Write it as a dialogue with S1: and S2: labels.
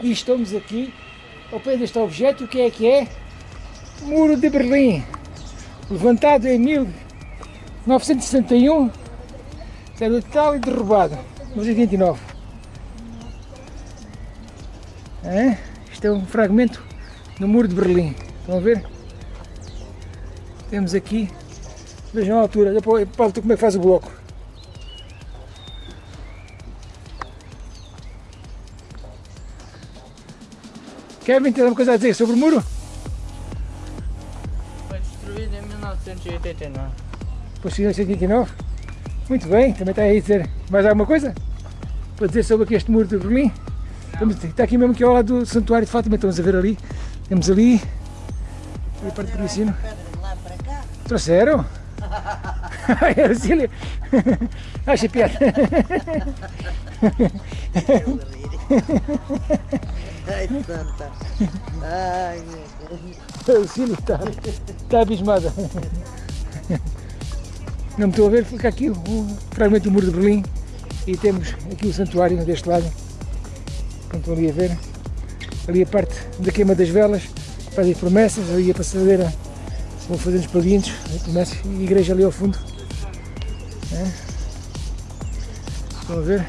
S1: e estamos aqui ao pé deste objeto, o que é que é? Muro de Berlim, levantado em 1961, sendo tal e derrubado, 1929. É? Isto é um fragmento do Muro de Berlim, estão a ver? Temos aqui, vejam a altura, depois Paulo, como é que faz o bloco. Kevin, tem alguma coisa a dizer sobre o muro?
S2: Foi destruído em 1989.
S1: Por 1989? Muito bem, também está aí a dizer mais alguma coisa? Para dizer sobre aqui este muro de Berlim? Estamos, está aqui mesmo aqui ao lado do Santuário de Fátima, estamos a ver ali. Temos ali, ali a parte do ensino.
S3: Lá para cá.
S1: Trouxeram? Ai, Arcília! Acha piada?
S3: Ai, santa. Ai, meu Deus.
S1: A Arcília está, está abismada. Não me estou a ver, fica aqui o fragmento do muro de Berlim e temos aqui o santuário deste lado. Como estão ali a ver. Ali a parte da queima das velas, fazem promessas, ali a passadeira vão fazendo os palhinhos, promessas, e a igreja ali ao fundo. Né? Vamos ver.